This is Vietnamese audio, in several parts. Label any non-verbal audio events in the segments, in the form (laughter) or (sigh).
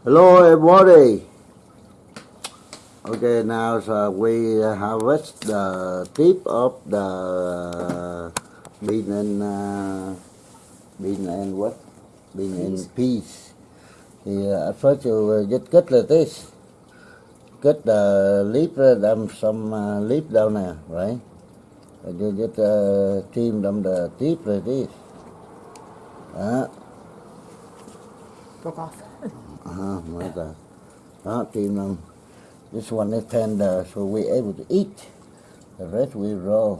Hello everybody. Okay, now so we harvest the tip of the bean and uh, bean and what? Bean and peas. Yeah, at first you just cut like this. Cut the leaf, uh, them some uh, leaf down there, right? And you just uh, trim them the tip like this. Đó. broke off. Uh-huh, right there. Đó, trim them. This one is tender, so we're able to eat. The rest we raw.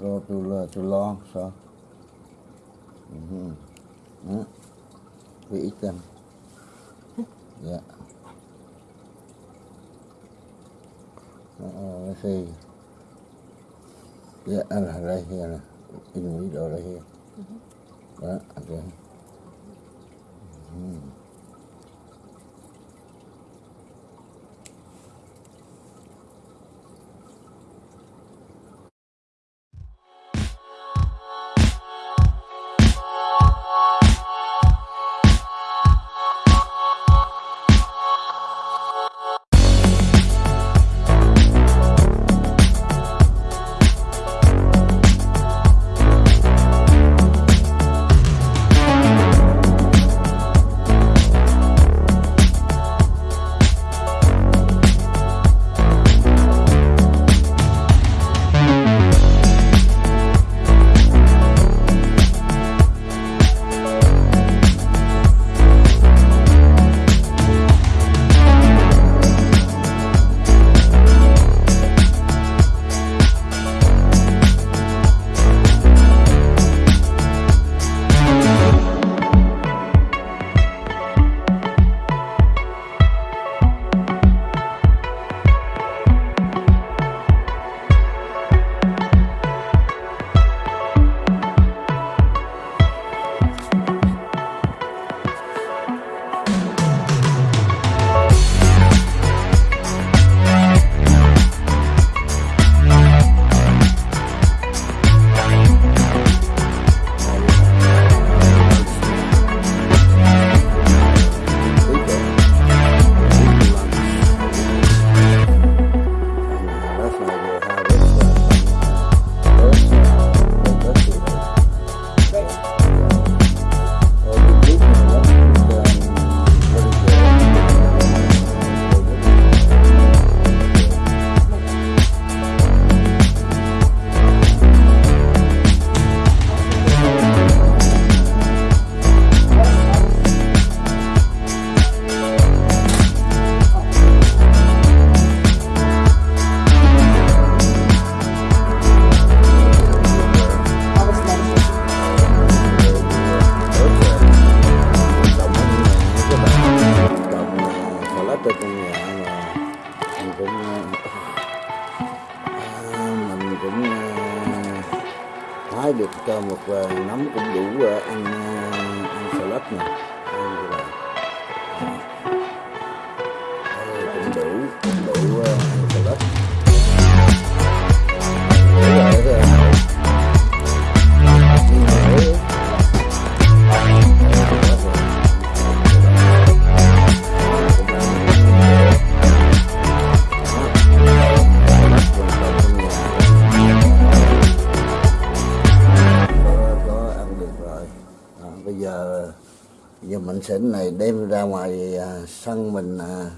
Raw too, uh, too long, so. hmm Yeah. We eat them. Yeah. Uh, let's see. Yeah, and right here. nè. In the middle right here. Đó, okay. Mm. Xỉn này đem ra ngoài à, sân mình à,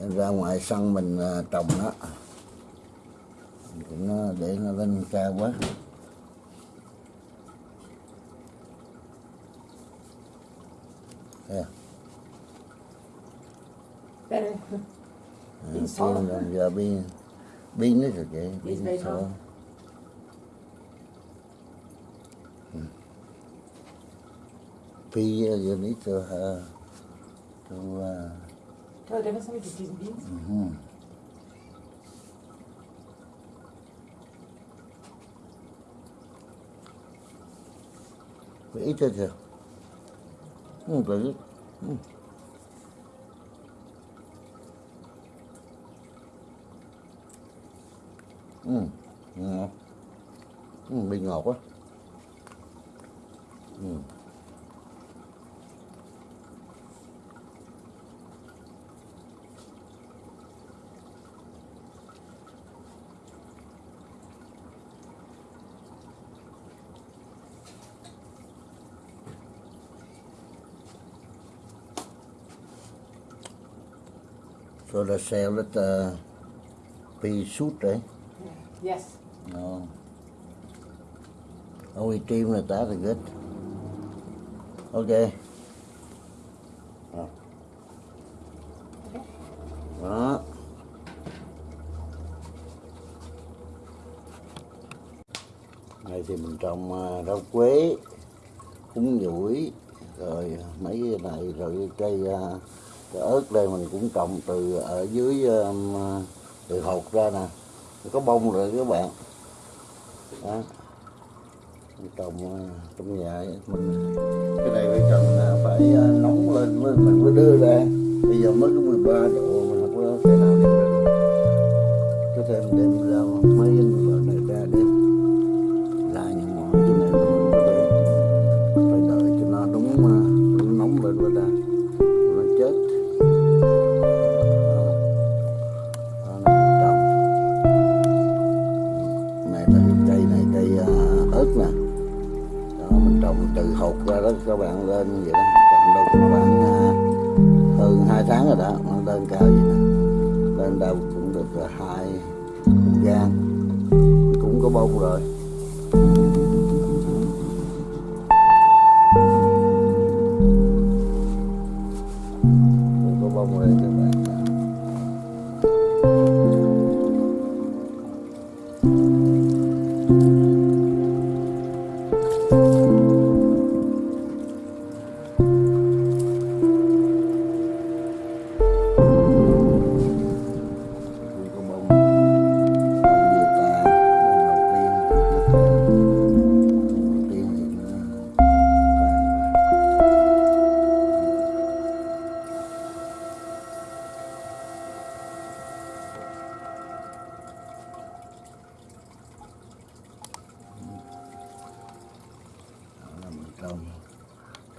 đem ra ngoài sân mình à, trồng nó Đừng nó để nó lên cao quá. Đây, Pin pin rồi, giờ pin pin nó rồi kìa Pin pin Pea, you need to uh, to uh, Tell the difference between peas and beans. mhm. Phải ít thôi chưa? Ừ, phải ít. Ừ. Ừ, ngọt. Ừ, bị ngọt quá. Ừ. So the salad uh, pea soup, right? Yes. No. Only team like that is good. Okay. Đó. Đó. Này thì mình trồng à, rau quế, cúng dũi, rồi mấy cái này rồi cây, cái ớt đây mình cũng trồng từ ở dưới um, từ hột ra nè, có bông rồi các bạn. Đó. Trồng uh, trong nhà mình cái này phải cần uh, phải uh, nóng lên mới mình mới đưa ra. Bây giờ mới có 13 độ mà không có thể nào đem ra được. Có thêm đem ra mấy cái loại này ra đem cây này, cây à, ớt nè. Đó, mình trồng từ hột ra đó, các bạn lên vậy đó. Trồng đâu cũng khoảng à, hơn hai tháng rồi đó, nó lên cao vậy nè. Lên đâu cũng được à, hai gan cũng có bông rồi.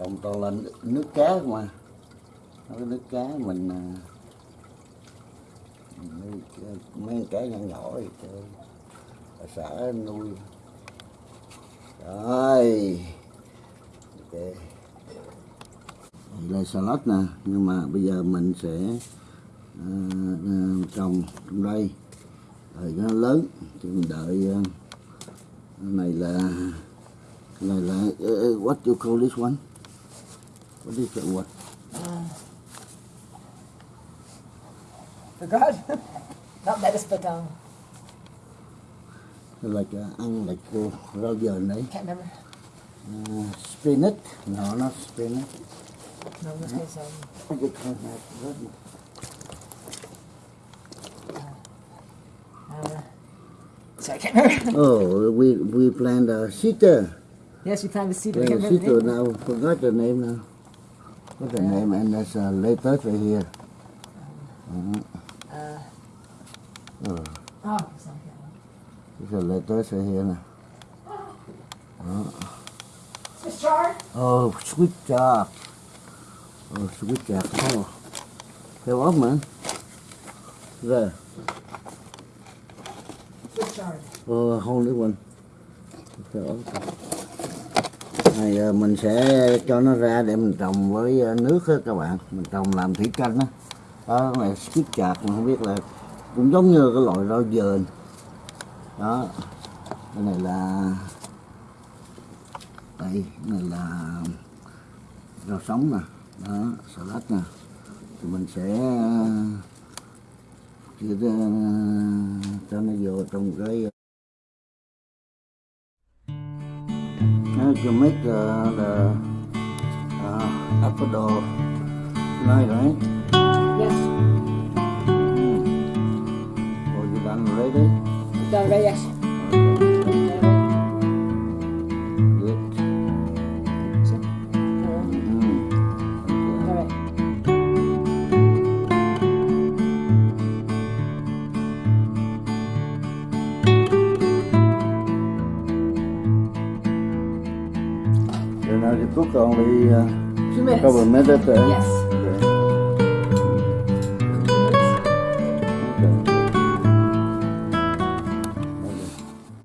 Còn toàn là nước cá mà Nó cái nước cá mình à, mấy, mấy cái nhỏ nhỏ thì chơi bà xã nuôi. Rồi. Ok. Đây là salad nè nhưng mà bây giờ mình sẽ uh, trồng trong đây. Rồi nó lớn thì mình đợi uh, này là này là uh, what you call this one? It what Forgot. Not lettuce, but um, like uh, ăn like uh, rau dền đấy can't remember. uh, spinach no not spinach No, this is um, I could try that. uh, sorry, I can't remember. (laughs) Oh, we we planned a cedar. yes, we planted the seed. Planned a cedar the name. now. Forgot the name now. What's the name? And there's a letter right here. Mhm. Uh, Oh, oh, sorry. there's a letter right here now. Swiss chard. Oh, sweet chard. Oh, sweet chard. Oh, fell off, man. There. Swiss chard. Oh, hold one. Fell off. Này ờ, mình sẽ cho nó ra để mình trồng với ờ, nước đó các bạn. Mình trồng làm thủy canh đó, đó này skip chạc mà không biết là cũng giống như cái loại rau dền. Đó cái này là đây cái này là rau sống nè. Đó salad nè. Thì mình sẽ ờ, chia cho nó vô trong cái Now you make the, the uh, avocado right, right? Yes. Or you done already? Done right, yes. Cook only uh, minutes. couple of minutes. Uh, Yes.